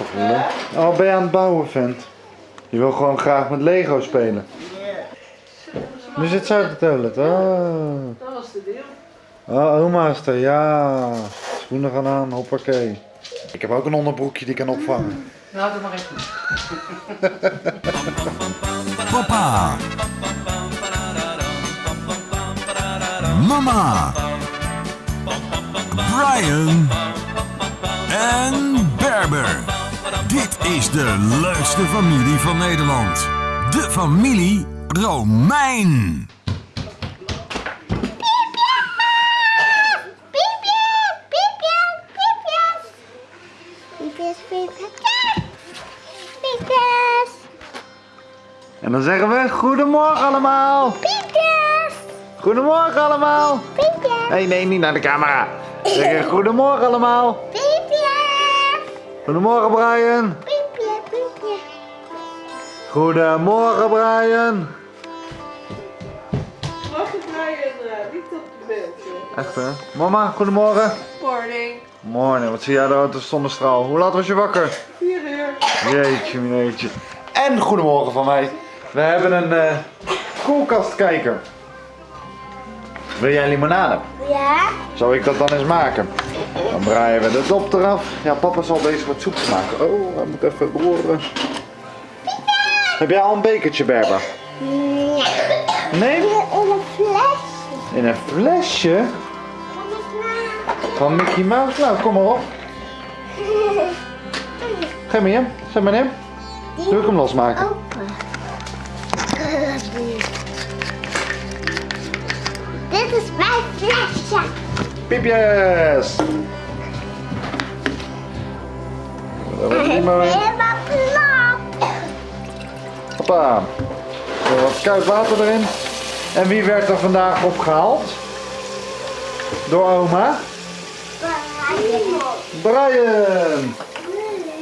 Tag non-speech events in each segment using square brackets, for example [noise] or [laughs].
Toch leuk. Oh, ben je aan het bouwen, vent? Je wil gewoon graag met Lego spelen. Nu zit zij op de toilet. Oh. Dat was de deel. Oh, oma is er, ja. Schoenen gaan aan, hoppakee. Ik heb ook een onderbroekje die kan opvangen. Nou, doe maar even. Papa. Mama. Brian. Is de leukste familie van Nederland. De familie Romein. Piepjes, piepjes, piepjes, En dan zeggen we goedemorgen allemaal. piepjes, Goedemorgen allemaal. piepjes, Nee, nee, niet naar de camera. Zeggen goedemorgen allemaal. piepjes, Goedemorgen Brian. Goedemorgen Brian. Wacht het Brian, uh, niet op het beeldje. Echt hè? Mama, goedemorgen. Morning. Morgen, wat zie jij daar uit de zonnestraal? Hoe laat was je wakker? 4 uur. Jeetje, jeetje. En goedemorgen van mij. We hebben een eh koelkastkijker. Wil jij limonade? Ja, Zou ik dat dan eens maken? Dan draaien we de dop eraf. Ja, papa is al bezig met soep maken. Oh, hij moet even roeren. Heb jij al een bekertje, Berber? nee. Nee? In een fles. In een flesje? Van Mickey Mouse? Nou, kom maar op. Geef me hem. Zet maar hem. Doe ik hem losmaken. Open. Dit is mijn flesje. Piepjes! Dat wordt niet meer. Hoppa. Er wat koud water erin. En wie werd er vandaag opgehaald? Door oma? Brian!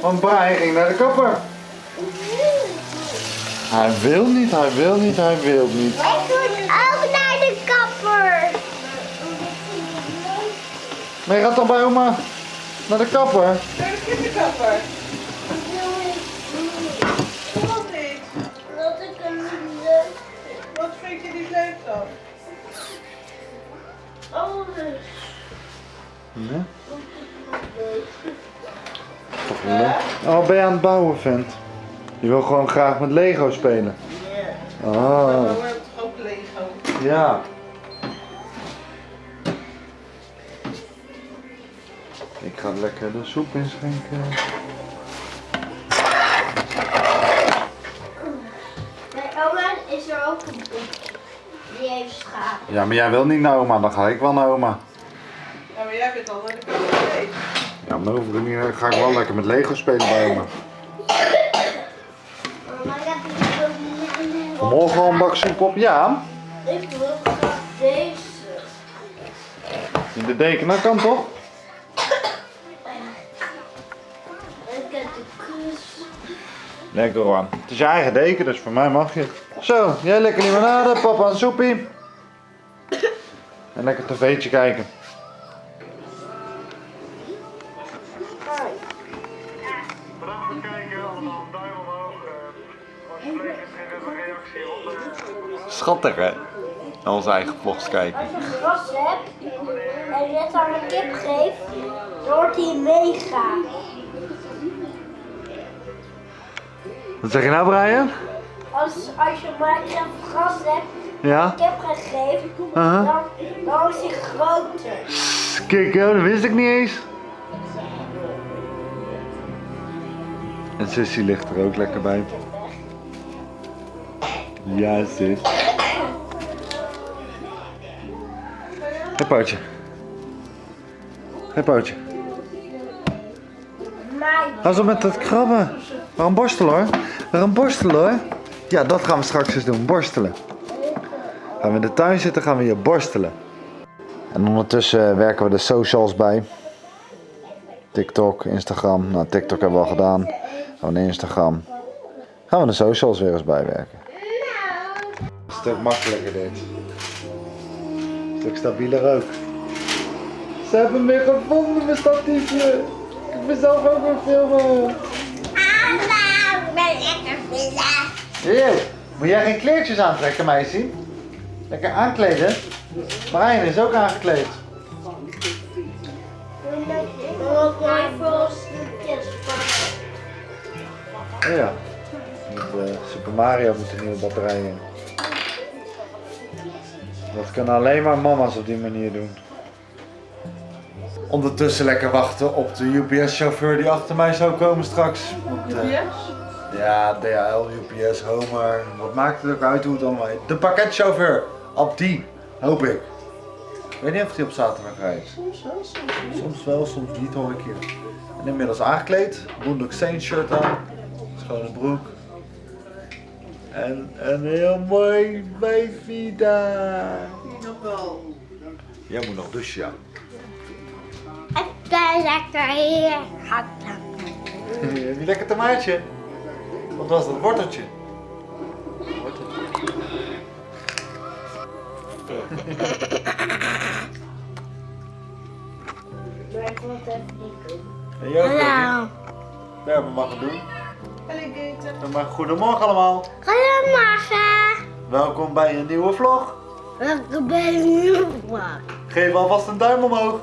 Want Brian ging naar de kapper. Hij wil niet, hij wil niet, hij wil niet. Ik moet ook naar de kapper. Maar je gaat dan bij oma naar de kapper? Naar de kinderkapper. Niet leuk dan? Alles. Ja. Toch leuk. Oh, ben je aan het bouwen, vent? Je wil gewoon graag met Lego spelen. Maar Oh, we hebben toch ook Lego? ja. Ik ga lekker de soep inschenken. Heeft schapen. Ja, maar jij wil niet naar oma, dan ga ik wel naar oma. Ja, maar jij bent al naar de kapper geweest. Ja, maar dan hoef ik niet, ga ik wel lekker met Lego spelen bij oma. Morgen een bak soep op, ja. Ik wil graag deze. In de deken, dat kan toch? Ik heb de kus. Lekker hoor. Het is je eigen deken, dus voor mij mag je. Zo, jij lekker limonade, papa een soepie. En lekker tv'tje kijken. Bedankt voor het kijken, allemaal een duim omhoog. Als je bleef is een reactie onder. Schattig hè? Naar onze eigen vlogs kijken. Als je gras hebt en je het aan een kip geeft, dan wordt hij mega. Wat zeg je nou Brian? Als, als je Minecraft gras hebt, Ja? kip geeft, Aha. dan, dan is hij groter. Kijk, dat wist ik niet eens. En Sissy ligt er ook lekker bij. Ja, sis. Hé, Pootje. Hé, Pootje. Zo met dat krabben. We gaan borstelen hoor. We gaan borstelen hoor. Ja, dat gaan we straks eens doen. Borstelen. Gaan we in de tuin zitten, gaan we hier borstelen. En ondertussen werken we de socials bij. TikTok, Instagram. Nou, TikTok hebben we al gedaan. Gaan we naar Instagram. Gaan we de socials weer eens bijwerken. Een stuk makkelijker dit. Een stuk stabieler ook. Ze hebben hem weer gevonden, mijn statiefje. Ik ben zelf ook weer filmen. lekker vinden. Hier, moet jij geen kleertjes aantrekken, meisje? Lekker aankleden. Marijn is ook aangekleed. Oh ja. Met eh, Super Mario moet een nieuwe batterij in. Dat kunnen alleen maar mama's op die manier doen. Ondertussen lekker wachten op de UPS-chauffeur die achter mij zou komen straks. Want, eh? Ja, DHL, UPS, Homer. Wat maakt het ook uit hoe het allemaal heet? De pakketchauffeur. Op die, hoop ik. Ik weet niet of hij op zaterdag rijdt. Soms wel, soms niet. Soms wel, soms niet hoor ik hier. En inmiddels aangekleed. Boondock Saints shirt aan. Schone broek. En een heel mooi wijfie daar. Nog wel. Jij moet nog douchen, ja. Het is lekker hier. Heb je lekker tomaatje? Wat was dat? Worteltje? Worteltje. Maar ik wil het even niet doen. Hallo. Ja, we mag het doen. Maar goedemorgen allemaal. Goedemorgen. Welkom bij een nieuwe vlog. Welkom bij een nieuwe vlog. Geef alvast een duim omhoog.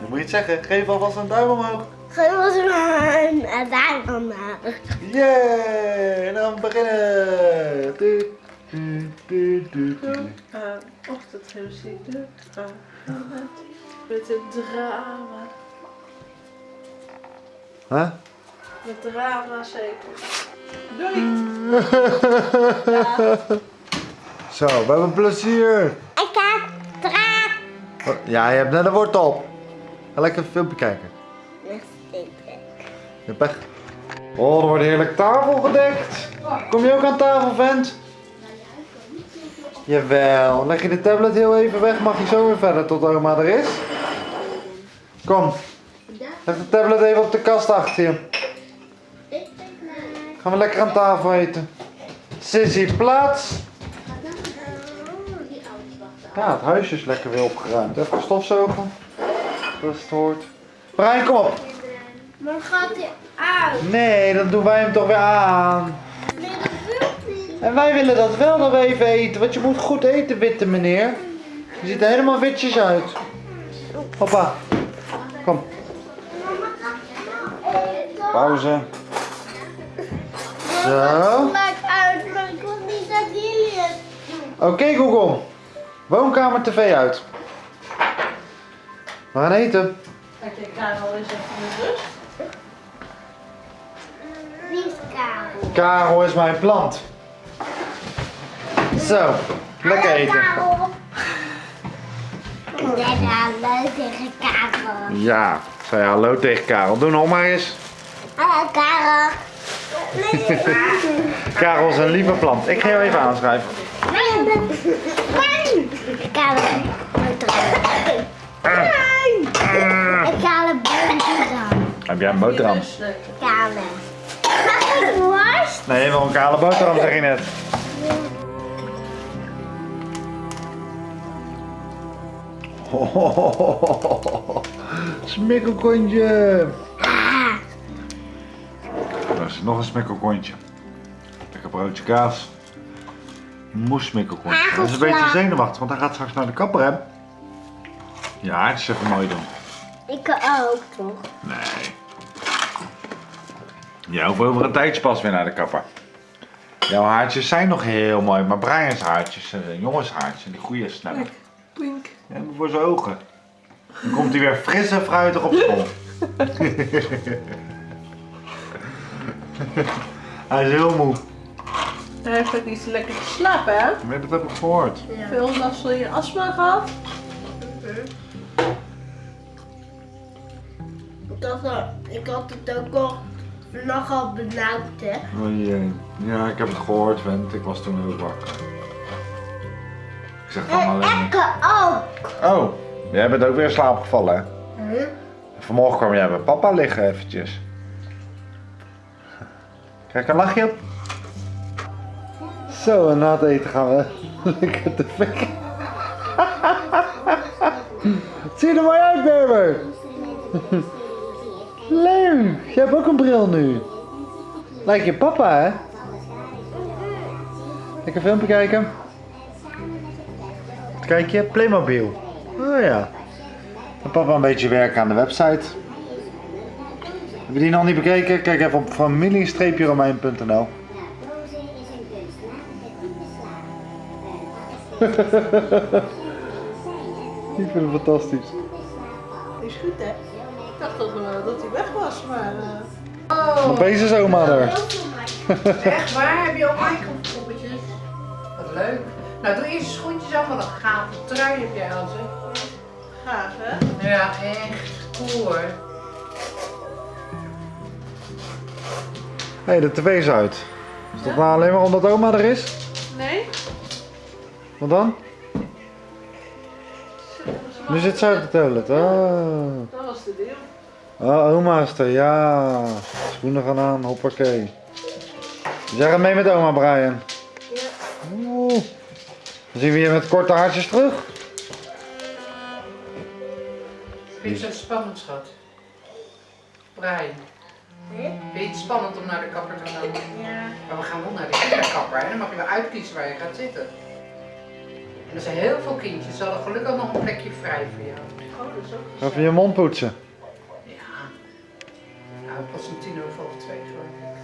Dan moet je het zeggen. Geef alvast een duim omhoog. Goedemorgen. En daar vandaag. Yeah! En dan beginnen. Du, du, du, du, du. ochtendmuziek. Aan met het drama. Huh? Met drama zeker. Doei! [laughs] Zo, we hebben plezier. Ik heb draak. Oh, Ja, je hebt net een wortel op. Ga lekker een filmpje kijken. Pech. Oh, er wordt heerlijk tafel gedekt. Kom je ook aan tafel, vent? Jawel. Leg je de tablet heel even weg, mag je zo weer verder tot oma er is. Kom. Leg de tablet even op de kast achter je. Gaan we lekker aan tafel eten. Sissy, plaats. Ja, het huisje is lekker weer opgeruimd. Even stofzogen. Dat hoort. Brian, kom op. Maar gaat hij uit? Nee, dan doen wij hem toch weer aan. Nee, dat wil niet. En wij willen dat wel we even eten, want je moet goed eten, witte meneer. Je ziet er helemaal witjes uit. Hoppa. Kom. Pauze. Zo. Maakt uit, maar ik wil niet dat jullie het doen. Oké Google. Woonkamer tv uit. We gaan eten. Kijk, ik ga al eens even met rust. Karel? Karel is mijn plant. Zo. Lekker eten. Karel. Ik ben hallo tegen Karel. Ja. Zei hallo tegen Karel. Doe nog maar eens. Hallo Karel. [laughs] Karel is een lieve plant. Ik ga jou even aanschrijven. Karel. Ik ga een boterham. Heb jij een boterham? Karel. Worst? Nee, wil een kale boterham, zeg je net. [laughs] Smikkelkontje. Dat is nog een smikkelkontje. Lekker broodje kaas. Moes smikkelkontje. Hij is een beetje zenuwachtig, want hij gaat straks naar de kapper, hè? Ja, het is even mooi doen. Ik ook toch? Nee. Jij hoeft over een tijdje pas weer naar de kapper. Jouw haartjes zijn nog heel mooi, maar Brian's haartjes, eh, jongenshaartjes, die groeien sneller. Kijk. Ja, voor zijn ogen. Dan komt hij weer fris en fruitig op school. [laughs] hij is heel moe. Hij heeft ook niet zo lekker geslapen, hè? Nee, dat heb ik gehoord. Veel last van je astma gehad. Ik had, al- ik had het ook al vannacht al benauwd, hè? Oh jee. Ja, ik heb het gehoord, vent. Ik was toen heel wakker. Ik zeg dan En alleen... Ekke ook. Oh, jij bent ook weer in slaap gevallen, hè? Huh? Vanmorgen kwam jij bij papa liggen eventjes. Kijk, een lachje op. Zo, en na het eten gaan we [laughs] lekker te fikken. [laughs] Zie je er mooi uit, Berber? [laughs] Jij hebt ook een bril nu. Lijkt je papa, hè? Lekker filmpje kijken. Kijk je? Playmobil. Oh ja. En papa een beetje werken aan de website. Heb je die nog niet bekeken? Kijk even op familie-romein.nl [laughs] Ik vind het fantastisch. Is goed, hè? Ik dacht dat, eh, dat hij weg was, maar... eh, Oh, Opeens is oma er. echt waar? Heb je ook poppetjes? Wat leuk. Nou, doe eerst je schoentjes aan, wat een gave trui heb jij al, zeg. gaaf, hè? Ja, echt cool hoor. Hé, hey, de tv is uit. Is dat nou alleen maar omdat oma er is? Nee? Wat dan? Nu zit zij op de toilet. Oh. Dat was de deal. oh, oma is er. Ja. Schoenen gaan aan. Hoppakee. Dus jij gaat mee met oma, Brian. Ja. Oeh. Dan zien we je met korte haartjes terug. Vind je het zo spannend, schat? Brian. Vind je het spannend om naar de kapper te gaan? Ja. Maar we gaan wel naar de kinderkapper en dan mag je wel uitkiezen waar je gaat zitten. Er zijn heel veel kindjes, ze hadden gelukkig nog een plekje vrij voor jou. Oh, dat is ook Ga Even je mond poetsen. Ja. Nou, pas om tien over half twee geloof ik.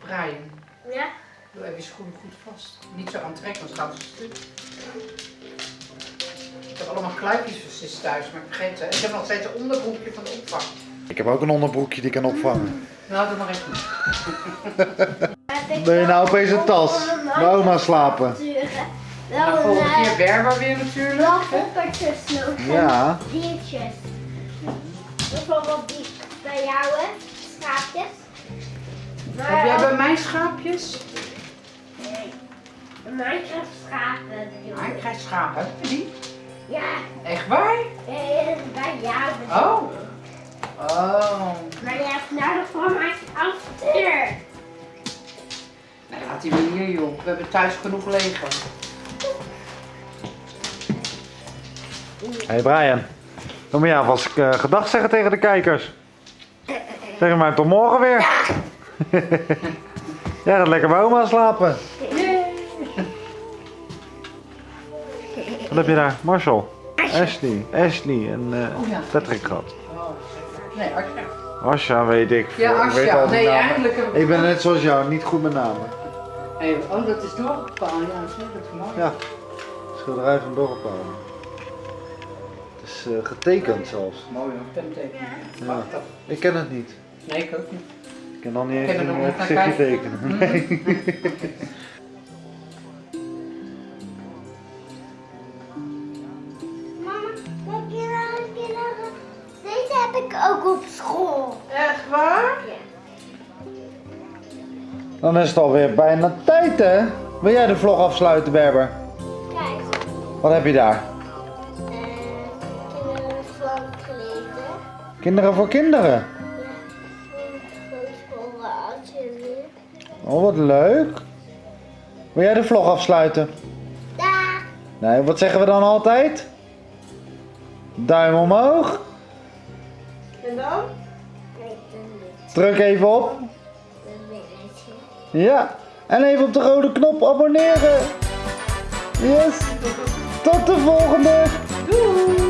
Brian, Ja. doe even je schoenen goed vast. Niet zo aantrekken, anders gaan ze stuk. Ik heb allemaal kluitjes voor sis thuis, maar ik vergeet het. Ik heb nog steeds een onderbroekje van de opvang. Ik heb ook een onderbroekje die ik kan opvangen. Nou, doe maar even. [laughs] Ben je nou opeens een tas? Bij oma slapen. Nou, Wel volgende een keer Berber weer natuurlijk. wel poppertjes nog. Ja. Diertjes. Bijvoorbeeld die bij jou, hè? Schaapjes. Maar Heb jij bij mij schaapjes? Nee. Mij krijgt schapen. ik. krijgt schapen. Die? Ja, Echt waar? eh, bij jou. Oh. Oh. Maar je hebt nodig voor mijn after. Nou, laat die maar hier joh. We hebben thuis genoeg Lego. Hey Brian, dan moet je alvast uh, gedag zeggen tegen de kijkers. Zeg maar tot morgen weer. [laughs] ja, gaat lekker bij oma slapen. Wat heb je daar? Marshall, Ashley, Ashley en eh, Oh. Patrick gehad. Nee, Asja. Asja weet ik. Ja, ik weet Asja. al die Nee, namen. eigenlijk ik... Ik ben net zoals jou, niet goed met namen. Hey, oh, dat is doorgepaald. Ja, dat is mooi. Ja, schilderij van Dorpal. Het is eh, getekend zelfs. Mooi hoor, penteken. Ja. Ik ken het niet. Nee, ik ook niet. Ik kan dan niet Ken eens er een nog eh, gezichtje tekenen. Nee. Mama, heb je een keer nog- Deze heb ik ook op school. Echt waar? Dan is het alweer bijna tijd hè? Wil jij de vlog afsluiten Berber? Kijk, Wat heb je daar? Kinderen voor kinderen. Ja. Oh wat leuk. Wil jij de vlog afsluiten? Daar. Nee, wat zeggen we dan altijd? Duim omhoog. En dan? Kijk, dan dit. Druk even op. Ja. En even op de rode knop abonneren. Yes. Tot de volgende. Doei!